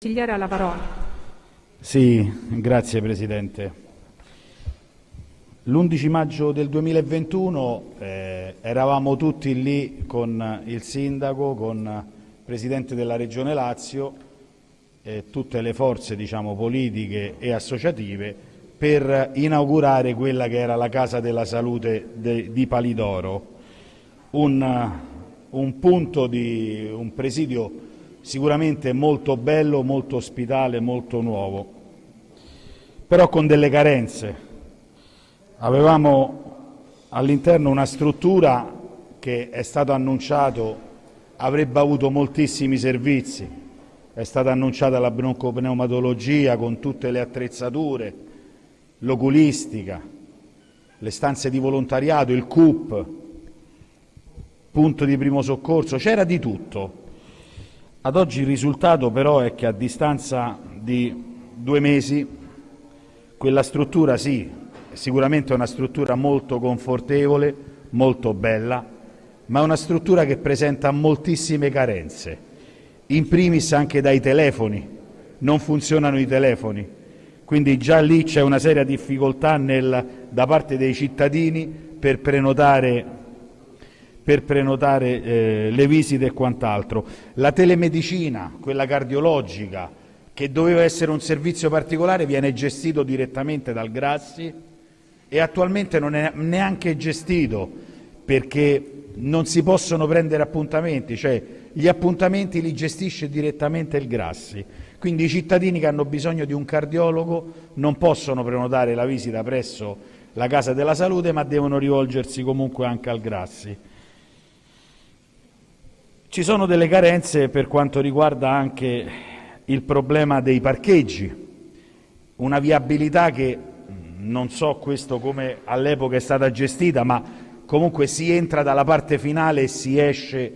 Consigliere alla parola. Sì, grazie Presidente. L'11 maggio del 2021 eh, eravamo tutti lì con il Sindaco, con il Presidente della Regione Lazio e tutte le forze diciamo, politiche e associative per inaugurare quella che era la Casa della Salute de, di Palidoro, un, un punto di un presidio sicuramente molto bello, molto ospitale, molto nuovo, però con delle carenze. Avevamo all'interno una struttura che è stato annunciato avrebbe avuto moltissimi servizi, è stata annunciata la broncopneumatologia con tutte le attrezzature, l'oculistica, le stanze di volontariato, il CUP, punto di primo soccorso, c'era di tutto. Ad oggi il risultato però è che a distanza di due mesi quella struttura sì, sicuramente è una struttura molto confortevole, molto bella, ma è una struttura che presenta moltissime carenze, in primis anche dai telefoni, non funzionano i telefoni, quindi già lì c'è una seria difficoltà nel, da parte dei cittadini per prenotare per prenotare eh, le visite e quant'altro. La telemedicina, quella cardiologica, che doveva essere un servizio particolare, viene gestito direttamente dal Grassi e attualmente non è neanche gestito perché non si possono prendere appuntamenti, cioè gli appuntamenti li gestisce direttamente il Grassi. Quindi i cittadini che hanno bisogno di un cardiologo non possono prenotare la visita presso la Casa della Salute, ma devono rivolgersi comunque anche al Grassi. Ci sono delle carenze per quanto riguarda anche il problema dei parcheggi, una viabilità che non so questo come all'epoca è stata gestita, ma comunque si entra dalla parte finale e si esce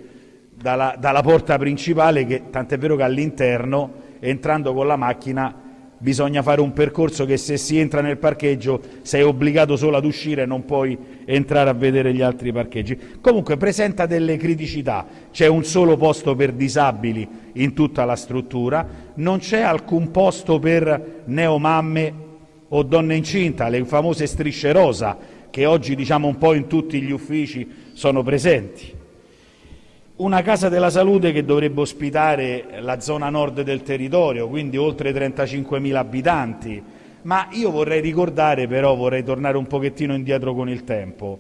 dalla, dalla porta principale, che tant'è vero che all'interno, entrando con la macchina, bisogna fare un percorso che se si entra nel parcheggio sei obbligato solo ad uscire e non puoi entrare a vedere gli altri parcheggi. Comunque presenta delle criticità, c'è un solo posto per disabili in tutta la struttura, non c'è alcun posto per neomamme o donne incinta, le famose strisce rosa che oggi diciamo un po' in tutti gli uffici sono presenti. Una casa della salute che dovrebbe ospitare la zona nord del territorio, quindi oltre 35.000 abitanti, ma io vorrei ricordare però, vorrei tornare un pochettino indietro con il tempo,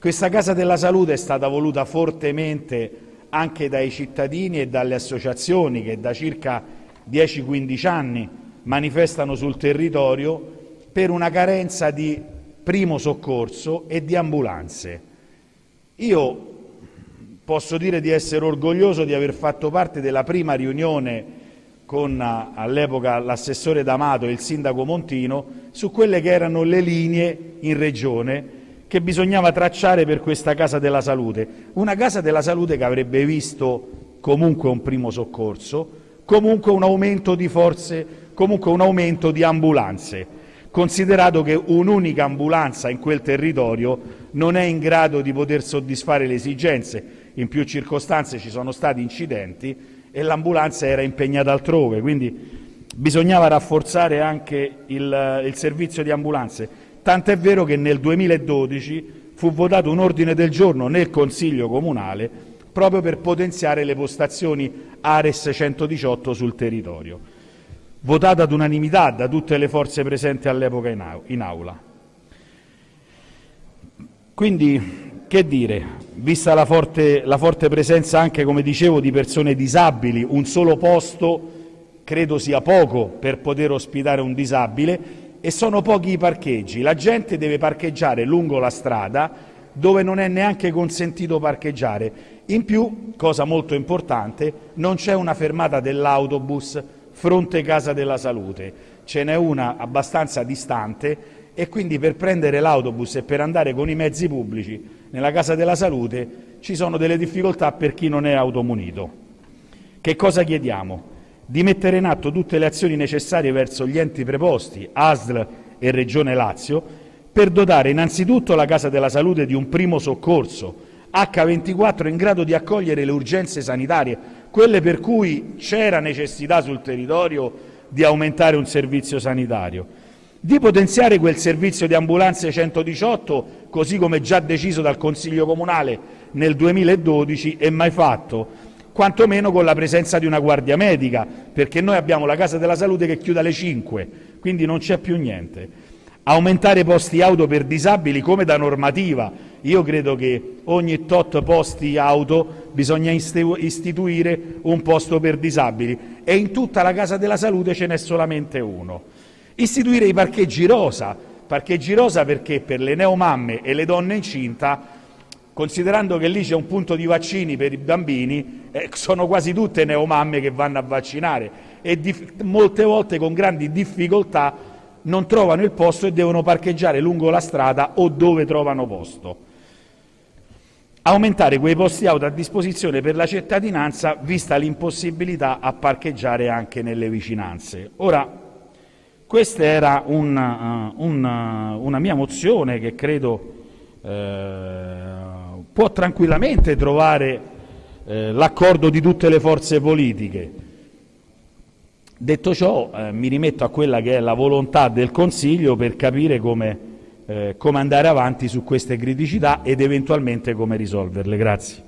questa casa della salute è stata voluta fortemente anche dai cittadini e dalle associazioni che da circa 10-15 anni manifestano sul territorio per una carenza di primo soccorso e di ambulanze. Io Posso dire di essere orgoglioso di aver fatto parte della prima riunione con all'epoca l'assessore D'Amato e il sindaco Montino su quelle che erano le linee in regione che bisognava tracciare per questa Casa della Salute. Una Casa della Salute che avrebbe visto comunque un primo soccorso, comunque un aumento di forze, comunque un aumento di ambulanze, considerato che un'unica ambulanza in quel territorio non è in grado di poter soddisfare le esigenze in più circostanze ci sono stati incidenti e l'ambulanza era impegnata altrove, quindi bisognava rafforzare anche il, il servizio di ambulanze. Tant'è vero che nel 2012 fu votato un ordine del giorno nel Consiglio Comunale proprio per potenziare le postazioni Ares 118 sul territorio, votata ad unanimità da tutte le forze presenti all'epoca in aula. Quindi che dire, vista la forte, la forte presenza anche, come dicevo, di persone disabili, un solo posto credo sia poco per poter ospitare un disabile e sono pochi i parcheggi. La gente deve parcheggiare lungo la strada dove non è neanche consentito parcheggiare. In più, cosa molto importante, non c'è una fermata dell'autobus fronte Casa della Salute, ce n'è una abbastanza distante e quindi per prendere l'autobus e per andare con i mezzi pubblici nella Casa della Salute ci sono delle difficoltà per chi non è automunito. Che cosa chiediamo? Di mettere in atto tutte le azioni necessarie verso gli enti preposti, ASL e Regione Lazio, per dotare innanzitutto la Casa della Salute di un primo soccorso H24 in grado di accogliere le urgenze sanitarie quelle per cui c'era necessità sul territorio di aumentare un servizio sanitario, di potenziare quel servizio di ambulanze 118, così come già deciso dal Consiglio comunale nel 2012 e mai fatto, quantomeno con la presenza di una guardia medica, perché noi abbiamo la Casa della Salute che chiude alle 5, quindi non c'è più niente. Aumentare posti auto per disabili come da normativa. Io credo che ogni tot posti auto bisogna istituire un posto per disabili e in tutta la Casa della Salute ce n'è solamente uno. Istituire i parcheggi rosa, parcheggi rosa perché per le neomamme e le donne incinta, considerando che lì c'è un punto di vaccini per i bambini, eh, sono quasi tutte neomamme che vanno a vaccinare e molte volte con grandi difficoltà non trovano il posto e devono parcheggiare lungo la strada o dove trovano posto. Aumentare quei posti auto a disposizione per la cittadinanza, vista l'impossibilità a parcheggiare anche nelle vicinanze. Ora, questa era un, uh, un, uh, una mia mozione che credo uh, può tranquillamente trovare l'accordo di tutte le forze politiche. Detto ciò, eh, mi rimetto a quella che è la volontà del Consiglio per capire come, eh, come andare avanti su queste criticità ed eventualmente come risolverle. Grazie.